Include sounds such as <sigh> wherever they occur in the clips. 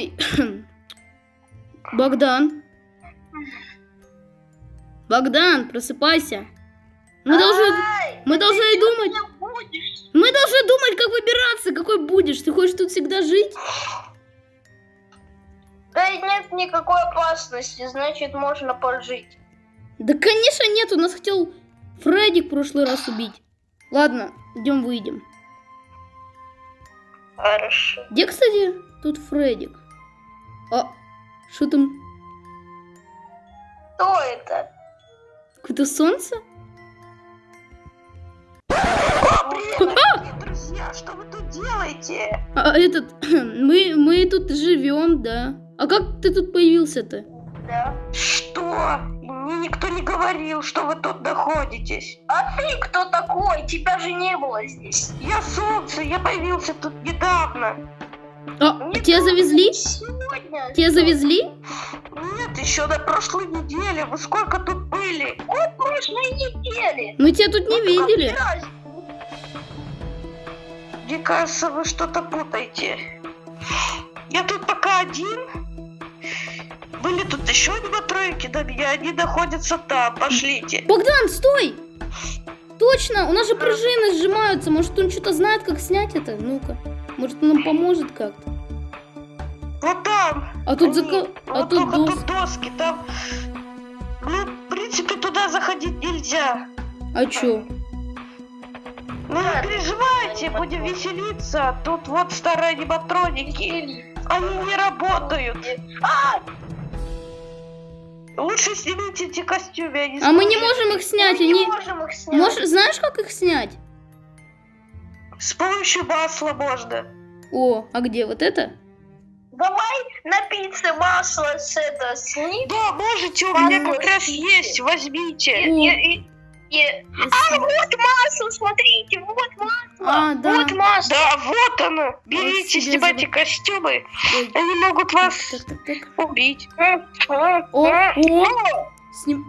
Ой. <coughs> Богдан. Богдан, просыпайся. Мы должны, мы должны думать, мы должны думать, как выбираться. Какой будешь? Ты хочешь тут всегда жить? Да нет никакой опасности, значит можно пожить. Да, конечно, нет. У нас хотел Фредди в прошлый раз убить. Ладно, идем выйдем. Хорошо. Где, кстати, тут Фреддик? А, что там? Кто это? Какое-то солнце? Дорогие друзья, что вы тут делаете? А этот, <clears throat> мы, мы тут живем, да. А как ты тут появился-то? Да. Что? Мне никто не говорил, что вы тут находитесь. А ты кто такой? Тебя же не было здесь. Я солнце, я появился тут недавно. А, Нет, тебя завезли? Сегодня. Тебя завезли? Нет, еще на прошлой неделе. Вы сколько тут были? От прошлой недели. Мы тебя тут не видели. Раз. Мне кажется, вы что-то путаете. Я тут пока один. Были тут еще два тройки до меня, они находятся там. Пошлите. Богдан, стой! Точно, у нас же пружины сжимаются. Может, он что-то знает, как снять это? Ну-ка. Может, он нам поможет как-то. Вот там. А тут зака... А Вот тут дос... тут доски, там. Ну, в принципе, туда заходить нельзя. А чё? Ну не переживайте, будем веселиться. Тут вот старые аниматроники. Они не работают. А, Лучше снимите эти костюмы, они А мы не можем их снять. мы не Они... можем их снять. Можешь... Знаешь, как их снять? С помощью масла можно. О, а где? Вот это? Давай на пицце масло с это сними. Да, можете, у меня как раз есть, возьмите. О. И- и- и- А, вот масло, смотрите, вот масло. А, да. Вот масло. Да, вот оно. Берите, себе снимайте забыл. костюмы. Ой. Они могут вас Так, так, так. убить. О, о, сним...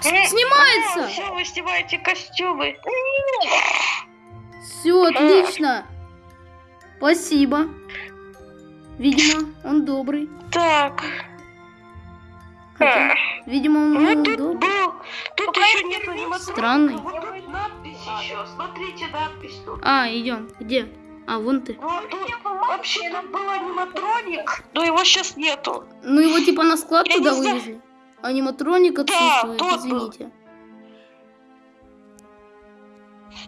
С- Снимается! Все, вы снимаете костюмы. Все, отлично. Спасибо. Видимо, он добрый. Так, Хотя, видимо, он ну был тут добрый. был, тут еще нет. Странный. Вот надпись еще, смотрите надпись тут. А, идем. Где? А, вон ты. Вот тут вообще тут был аниматроник, но его сейчас нету. Ну его типа на склад Я туда вывезли. Аниматроник отсутствует, тот был.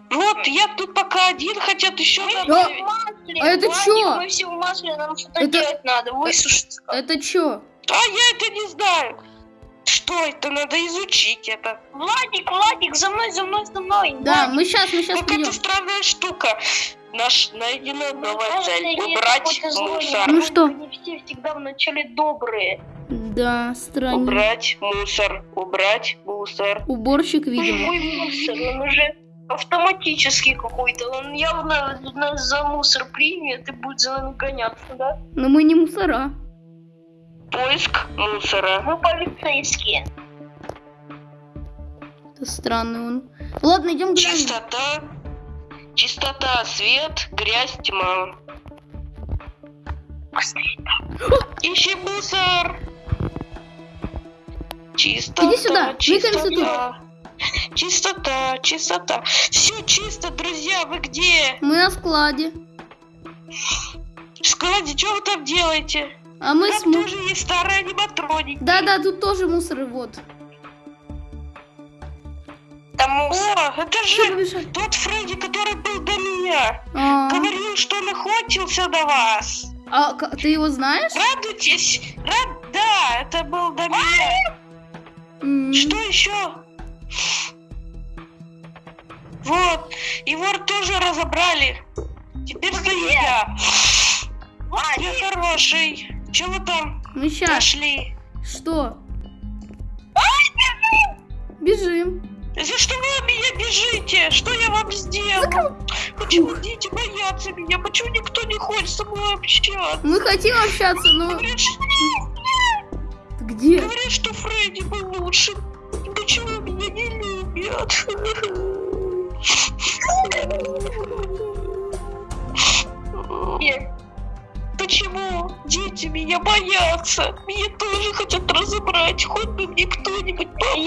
Вот, я тут пока один, хотят еще А, добавить. Масле, А это Владик, чё? Мы все в масле, нам что-то Это- делать надо, высушиться. Это чё? А я это не знаю. Что это? Надо изучить это. Владик, Владик, за мной, за мной, за мной. Да, мы сейчас, мы сейчас Какая-то странная штука. Наш найдена новая цель. Убрать мусор. Ну что? Они все всегда вначале добрые. Да, странно. Убрать мусор. Убрать мусор. Уборщик, видимо. Мой мусор, он уже автоматический какой-то. Он явно нас за мусор примет и будет за нами гоняться, да? Но мы не мусора. Поиск мусора. Мы полицейские. Это странный он. Ладно, идем глянем. Чистота. Чистота, свет, грязь, тьма. Ищи мусор. Чистота, Иди сюда, чистота. Чистота, чистота. Все чисто, друзья, вы где? Мы на складе. В складе, что вы там делаете? А мы Там смо... тоже есть старые аниматроники. Да-да, тут тоже мусор, вот. Там мусор. Это же тот Фредди, который был до меня. А, Говорил, что он охотился на вас. а ты его знаешь? Радуйтесь. Рад... Да, это был до меня. Что еще? Вот, его тоже разобрали. Теперь стою я. Я хороший. Чего вы там Мы сейчас. нашли? Что? Бежим. За что вы от меня бежите? Что я вам сделал? Почему дети боятся меня? Почему никто не хочет со мной общаться? Мы хотим общаться, но... Говорят, что, Где? говорят, что Фредди был лучше. Почему меня не любят? Где? Да почему дети меня боятся? Меня тоже хотят разобрать. Хоть бы мне кто-нибудь помог.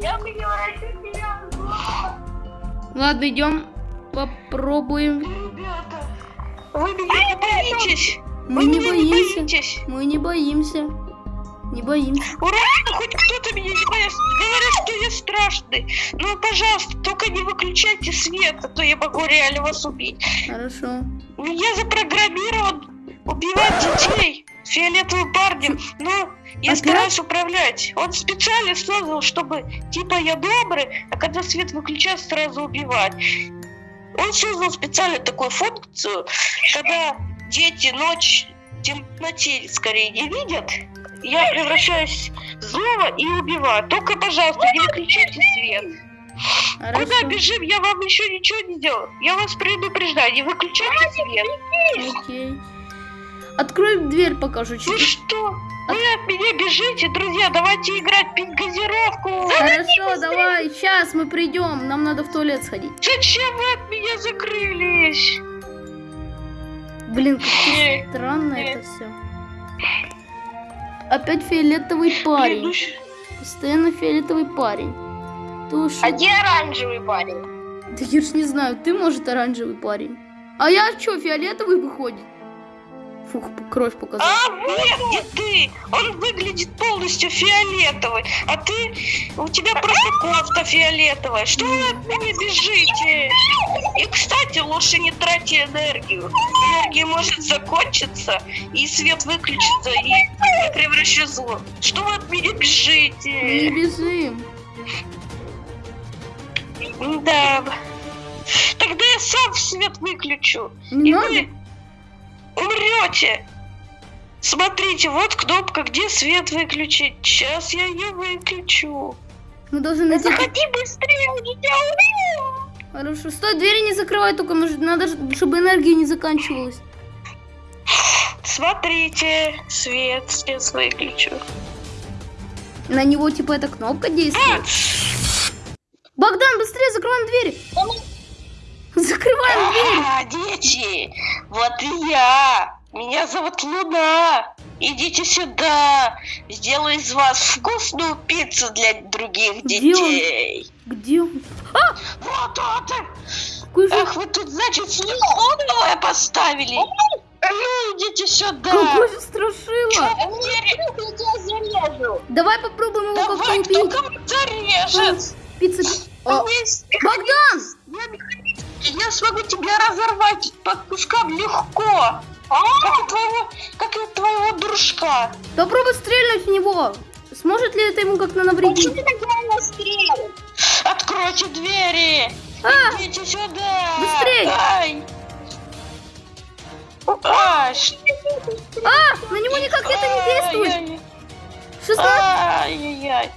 Я превращу тебя в зло. Ладно, идем попробуем. Ребята, вы меня не боитесь? Мы не боимся. Мы не боимся. Не боимся. Ура, хоть кто-то меня не боится. Говорят, что я страшный. Ну, пожалуйста, только не выключайте свет, а то я могу реально вас убить. Хорошо. Я запрограммирован убивать детей фиолетовым парнем, но я Опять? стараюсь управлять. Он специально создал, чтобы типа я добрый, а когда свет выключается, сразу убивать. Он создал специально такую функцию, когда дети ночь в темноте скорее не видят, я превращаюсь в злого и убиваю. Только, пожалуйста, не выключайте свет. Куда Хорошо. бежим? Я вам еще ничего не делал. Я вас предупреждаю, не выключайте свет. Окей. Открой дверь, покажу Ну чуть. что? Вы от меня бежите, друзья, давайте играть, пить газировку. Хорошо, давай. Сейчас мы придем. Нам надо в туалет сходить. Зачем вы от меня закрылись? Блин, как странно это все. Опять фиолетовый парень. щ- Постоянно фиолетовый парень. Уж... А где оранжевый парень? Да я ж не знаю, ты, может, оранжевый парень. А я что, фиолетовый выходит? Фух, кровь показала. А, нет, не ты. Он выглядит полностью фиолетовый. А ты, у тебя просто кофта фиолетовая. Что вы от меня бежите? И, кстати, лучше не тратьте энергию. Энергия может закончиться, и свет выключится, и я превращу зло. Что вы от меня Не бежите? бежим. Да. Тогда я сам свет выключу. Не И надо? вы умрете. Смотрите, вот кнопка, где свет выключить. Сейчас я ее выключу. Мы должны найти... Заходи быстрее, у тебя убью. Хорошо. Стой, двери не закрывай только, надо, чтобы энергия не заканчивалась. Смотрите, свет, свет выключу. На него, типа, эта кнопка действует. Богдан, быстрее закрываем двери. Закрываем дверь. А, дети, вот и я. Меня зовут Луна. Идите сюда. Сделаю из вас вкусную пиццу для других Где он? детей. Где он? Вот он. Какой же... Ах, вы тут, значит, слепого поставили. Ну, идите сюда. Какой же страшила. А мне я зарежу. Давай попробуем его как-то Давай, кто убить. кого зарежет? Пицца... О, Богдан! Я смогу тебя разорвать по кускам легко. Как и твоего, как и твоего дружка. Попробуй стрельнуть в него. Сможет ли это ему как-то навредить? Почему ты так? Откройте двери. А, Идите сюда. Быстрей. Ай. А, а, на него никак это не действует. Ай-яй. 16... Ай-яй-яй.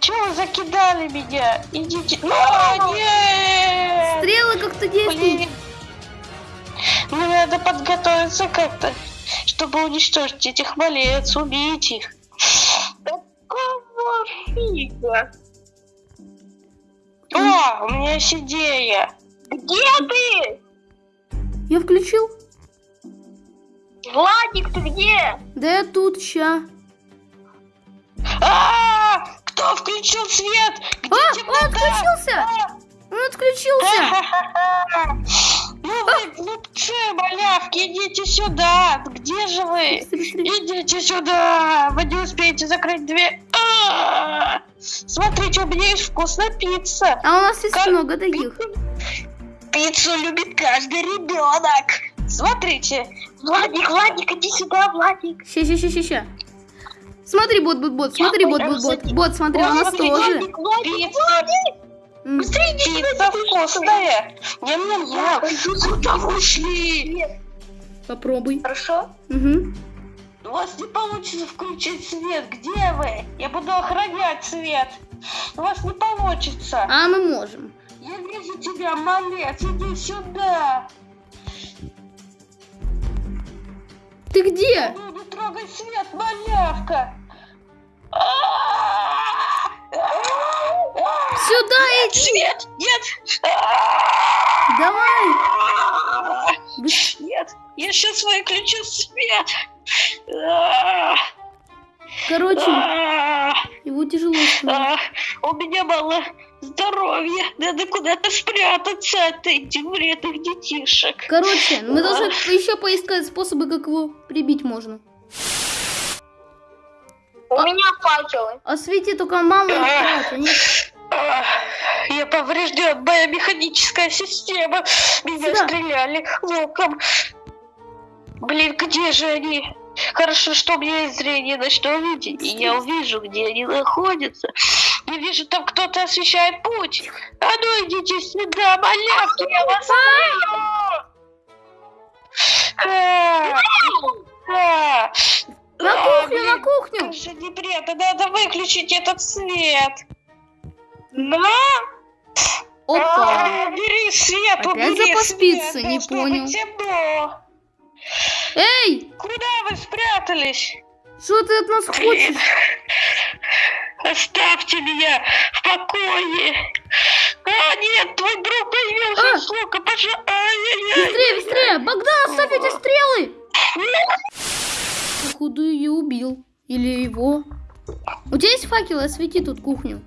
Чего вы закидали меня? Идите. А, нет. Стрелы как-то действуют. Мне надо подготовиться как-то, чтобы уничтожить этих малец, убить их. Какого фига? О, у меня есть идея. Где ты? Я включил. Владик, ты где? Да я тут, ща. А, кто включил свет? Где А, он отключился. Он отключился. <laughs> Ну вы глупцы, малявки, идите сюда. Где же вы? Идите сюда. Вы не успеете закрыть дверь. А, Смотрите, у меня есть вкусная пицца. А у нас есть много таких. Пиццу любит каждый ребенок. Смотрите. Владик, Владик, иди сюда, Владик. Ща, ща, ща, ща, ща. Смотри, бот, бот, бот, смотри, бот, бот, бот. Бот, смотри, у нас тоже. Владик, быстрее иди сюда. пицца вкусная. Ням-ням-ням. Куда вы ушли? Попробуй. Хорошо? Угу. У вас не получится включить свет. Где вы? Я буду охранять свет. У вас не получится. А мы можем. Я вижу тебя, малец. Иди сюда. Ты где? Не трогай свет, малявка. Сюда иди. Свет, нет. Давай. Нет, Я сейчас выключу свет. А, Короче, а, его тяжело становится. а, У меня мало здоровья. Надо куда-то спрятаться от этих вредных детишек. Короче, мы должны еще поискать способы, как его прибить можно. У меня факелы. Освети только маму и. А, Я поврежден, моя механическая система. Меня Сюда. стреляли луком. Блин, где же они? Хорошо, что у меня есть зрение ночного видения. и Я увижу, где они находятся. Я вижу, там кто-то освещает путь. А ну идите сюда, малявки, я вас убью! А, а, На а, кухню, на кухню! как же не бред, надо выключить этот свет. На! Опа! А, Убери свет, Опять убери свет, пиццы, не должно понял. темно. Эй, Куда вы спрятались? что ты от нас хочешь? Оставьте меня в покое. А, нет, твой друг появился А. с лука, пожалуйста. Быстрее, быстрее! Богдан, оставь эти стрелы! Походу ее убил. Или его. У тебя есть факелы? Освети тут кухню.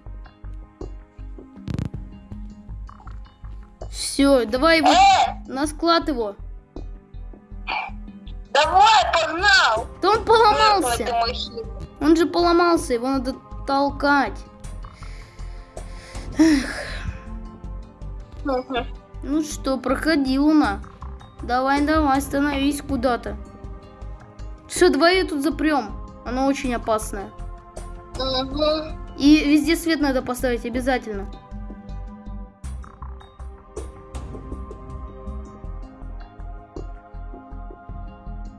Все, давай его Э, на склад его. давай, погнал. Да он поломался. Он же поломался, его надо толкать. Ну что, проходи, Луна. Давай, давай, становись куда-то. Все, давай ее тут запрем. Она очень опасная. И везде свет надо поставить обязательно.